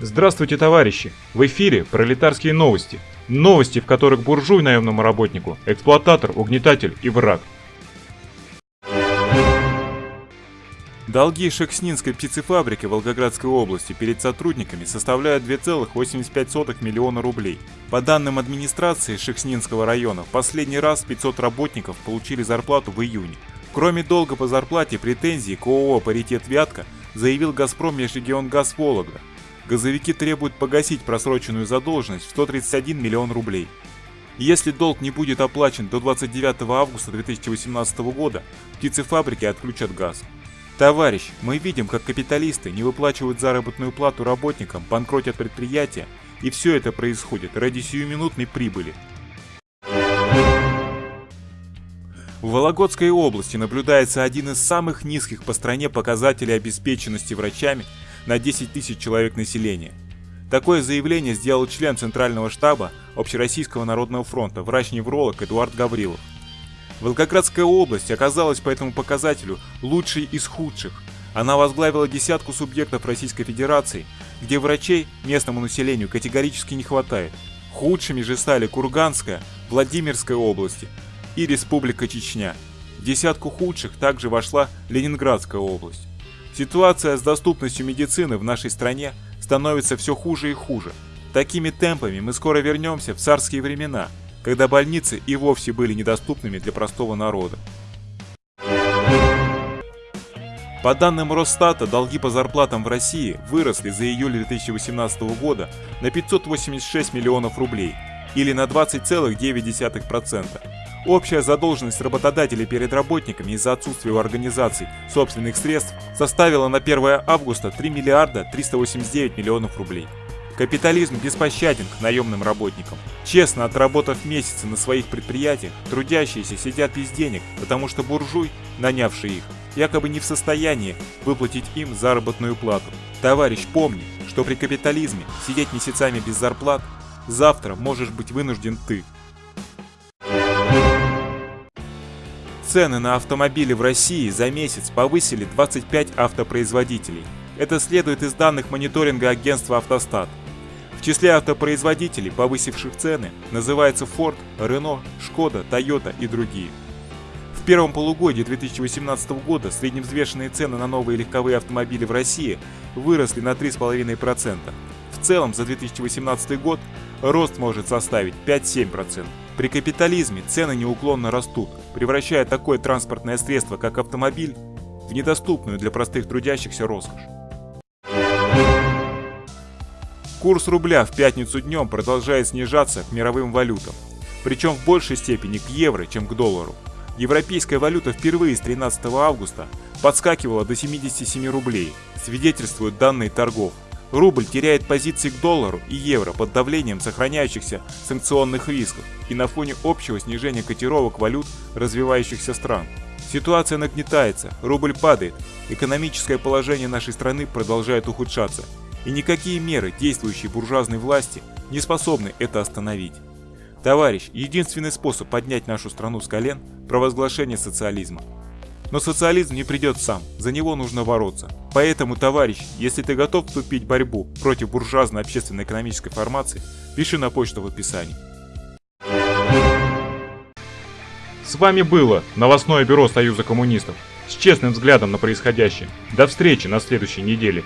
Здравствуйте, товарищи! В эфире пролетарские новости. Новости, в которых буржуй наемному работнику, эксплуататор, угнетатель и враг. Долги Шекснинской птицефабрики Волгоградской области перед сотрудниками составляют 2,85 миллиона рублей. По данным администрации Шекснинского района, в последний раз 500 работников получили зарплату в июне. Кроме долга по зарплате, претензии к ООО «Паритет Вятка» заявил «Газпром Межрегионгаз Вологда», газовики требуют погасить просроченную задолженность в 131 миллион рублей. Если долг не будет оплачен до 29 августа 2018 года, птицефабрики отключат газ. Товарищ, мы видим, как капиталисты не выплачивают заработную плату работникам, банкротят предприятия, и все это происходит ради сиюминутной прибыли. В Вологодской области наблюдается один из самых низких по стране показателей обеспеченности врачами на 10 тысяч человек населения. Такое заявление сделал член Центрального штаба Общероссийского народного фронта, врач-невролог Эдуард Гаврилов. Волгоградская область оказалась по этому показателю лучшей из худших. Она возглавила десятку субъектов Российской Федерации, где врачей местному населению категорически не хватает. Худшими же стали Курганская, Владимирская области и Республика Чечня. В десятку худших также вошла Ленинградская область. Ситуация с доступностью медицины в нашей стране становится все хуже и хуже. Такими темпами мы скоро вернемся в царские времена, когда больницы и вовсе были недоступными для простого народа. По данным Росстата, долги по зарплатам в России выросли за июль 2018 года на 586 миллионов рублей, или на 20,9%. Общая задолженность работодателей перед работниками из-за отсутствия у организаций собственных средств составила на 1 августа 3 миллиарда 389 миллионов рублей. Капитализм беспощаден к наемным работникам. Честно отработав месяцы на своих предприятиях, трудящиеся сидят без денег, потому что буржуй, нанявший их, якобы не в состоянии выплатить им заработную плату. Товарищ, помни, что при капитализме сидеть месяцами без зарплат завтра можешь быть вынужден ты. Цены на автомобили в России за месяц повысили 25 автопроизводителей. Это следует из данных мониторинга агентства «Автостат». В числе автопроизводителей, повысивших цены, называются Ford, Renault, Skoda, Toyota и другие. В первом полугодии 2018 года средневзвешенные цены на новые легковые автомобили в России выросли на 3,5%. В целом за 2018 год рост может составить 5-7%. При капитализме цены неуклонно растут, превращая такое транспортное средство, как автомобиль, в недоступную для простых трудящихся роскошь. Курс рубля в пятницу днем продолжает снижаться к мировым валютам, причем в большей степени к евро, чем к доллару. Европейская валюта впервые с 13 августа подскакивала до 77 рублей, свидетельствуют данные торгов. Рубль теряет позиции к доллару и евро под давлением сохраняющихся санкционных рисков и на фоне общего снижения котировок валют развивающихся стран. Ситуация нагнетается, рубль падает, экономическое положение нашей страны продолжает ухудшаться, и никакие меры действующей буржуазной власти не способны это остановить. Товарищ, единственный способ поднять нашу страну с колен – провозглашение социализма. Но социализм не придет сам, за него нужно бороться. Поэтому, товарищ, если ты готов вступить в борьбу против буржуазной общественно-экономической формации, пиши на почту в описании. С вами было новостное бюро Союза коммунистов с честным взглядом на происходящее. До встречи на следующей неделе.